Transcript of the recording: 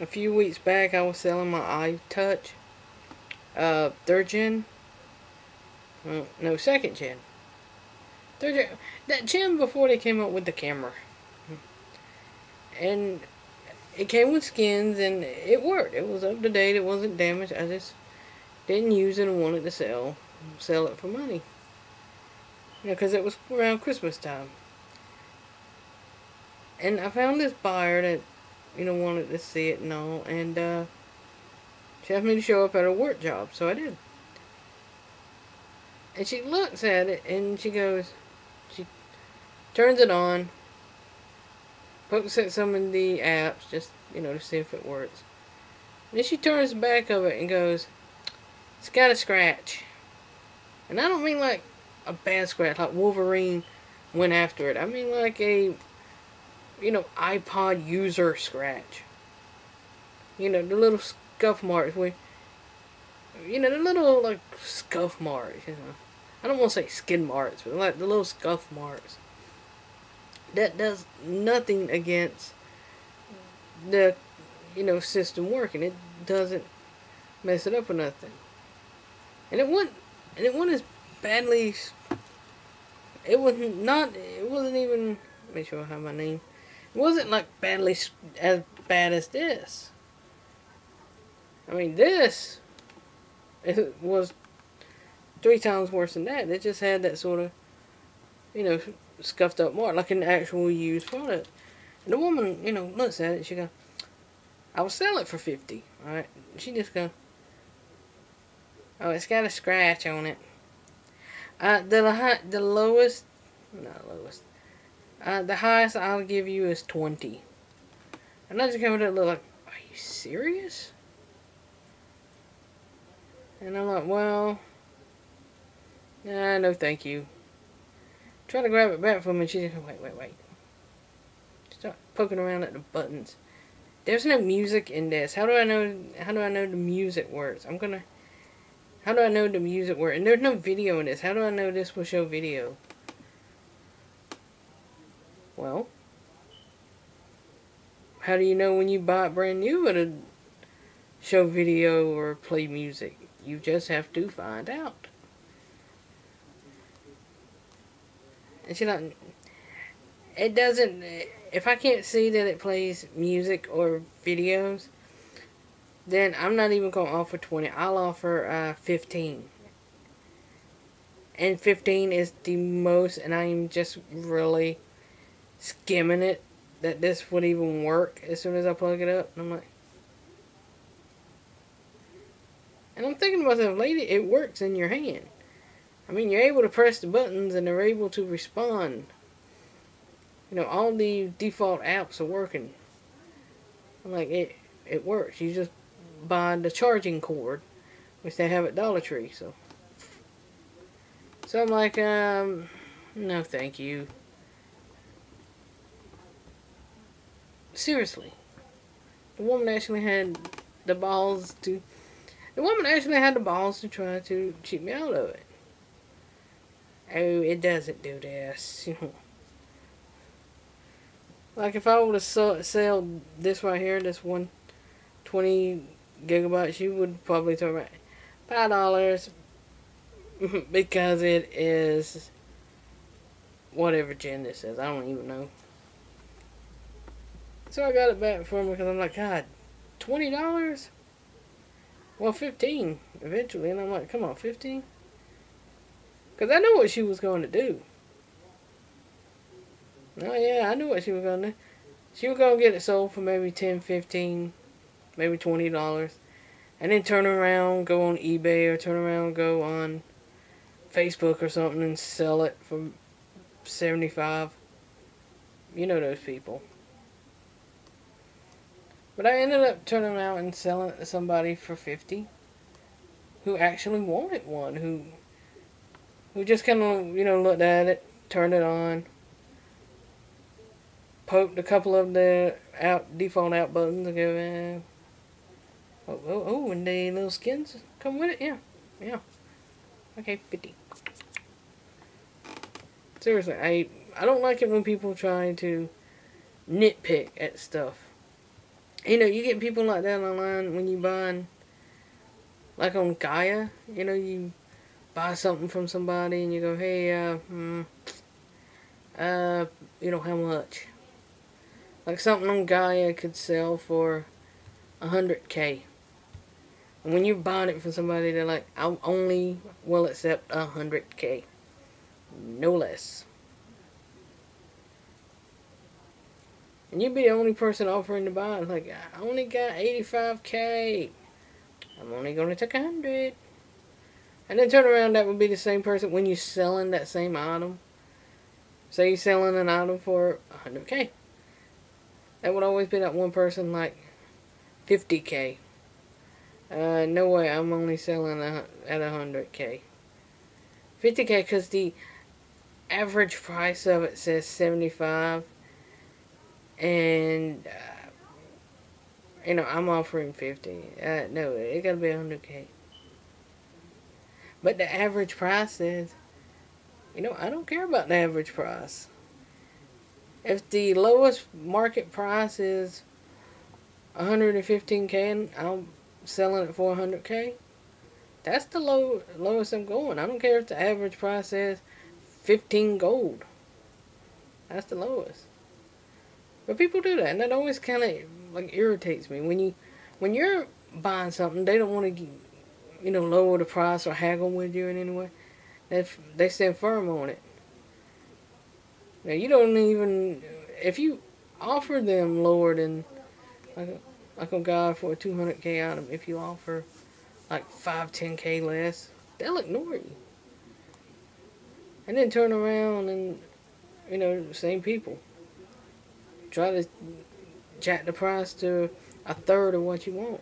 a few weeks back I was selling my iTouch uh, third gen. Well, no second gen. Third gen that gen before they came up with the camera. And it came with skins and it worked. It was up to date. It wasn't damaged. I just didn't use it and wanted to sell sell it for money. You know because it was around Christmas time. And I found this buyer that you know, wanted to see it and all. And uh, she asked me to show up at her work job, so I did. And she looks at it and she goes, she turns it on, pokes at some of the apps just, you know, to see if it works. And then she turns the back of it and goes, it's got a scratch. And I don't mean like a bad scratch, like Wolverine went after it. I mean like a you know, iPod user scratch. You know, the little scuff marks where, you know, the little, like, scuff marks, you know. I don't want to say skin marks, but like the little scuff marks. That does nothing against the, you know, system working. It doesn't mess it up or nothing. And it wasn't, and it wasn't as badly, it was not, it wasn't even, make sure I have my name. Wasn't like badly as bad as this. I mean, this it was three times worse than that. It just had that sort of, you know, scuffed up mark, like an actual used product. And the woman, you know, looks at it, she goes, I will sell it for 50 Alright? She just goes, Oh, it's got a scratch on it. Uh, the, the lowest, not lowest, uh, the highest I'll give you is 20. And I just came to look like, are you serious? And I'm like, well, nah, no thank you. Try to grab it back from me, she's like, wait, wait, wait. Start poking around at the buttons. There's no music in this. How do I know, how do I know the music works? I'm gonna, how do I know the music works? And there's no video in this. How do I know this will show video? Well, how do you know when you buy it brand new it'll show video or play music? You just have to find out. She like, it doesn't, if I can't see that it plays music or videos, then I'm not even going to offer 20. I'll offer uh, 15. And 15 is the most, and I'm just really skimming it that this would even work as soon as I plug it up. And I'm like, and I'm thinking about that, lady, it works in your hand. I mean, you're able to press the buttons and they're able to respond. You know, all the default apps are working. I'm like, it, it works. You just buy the charging cord, which they have at Dollar Tree, so. So I'm like, um, no thank you. Seriously. The woman actually had the balls to... The woman actually had the balls to try to cheat me out of it. Oh, it doesn't do this. like if I would have sell this right here, this one 20 gigabytes, you would probably throw right five dollars because it is whatever gen this is. I don't even know. So I got it back for him because I'm like, God, $20? Well, 15 eventually. And I'm like, come on, 15 Because I knew what she was going to do. Oh, yeah, I knew what she was going to do. She was going to get it sold for maybe 10 15 maybe $20. And then turn around, go on eBay, or turn around, go on Facebook or something and sell it for 75 You know those people. But I ended up turning around and selling it to somebody for 50 who actually wanted one, who who just kind of, you know, looked at it, turned it on, poked a couple of the out default out buttons and go, eh. oh, oh, oh, and the little skins come with it, yeah, yeah. Okay, 50. Seriously, I I don't like it when people try to nitpick at stuff. You know, you get people like that online when you buy, like on Gaia. You know, you buy something from somebody and you go, hey, uh, hmm, uh, you know, how much? Like something on Gaia could sell for a hundred K. And when you're buying it from somebody, they're like, I only will accept a hundred K. No less. And you'd be the only person offering to buy. Like, I only got 85K. I'm only going to take 100. And then turn around, that would be the same person when you're selling that same item. Say you're selling an item for 100K. That would always be that one person like 50K. Uh, no way, I'm only selling at 100K. 50K because the average price of it says 75 and uh, you know I'm offering 50 uh, no it gotta be 100k but the average price is you know I don't care about the average price. If the lowest market price is 115k and I'm selling it for 100k that's the low lowest I'm going. I don't care if the average price is 15 gold. That's the lowest but people do that, and that always kind of like irritates me when you when you're buying something, they don't want to you know lower the price or haggle with you in any way. They they stand firm on it. Now you don't even if you offer them lower than like like a guy for a 200k item, if you offer like 5, 10k less, they'll ignore you. And then turn around and, you know, same people try to jack the price to a third of what you want.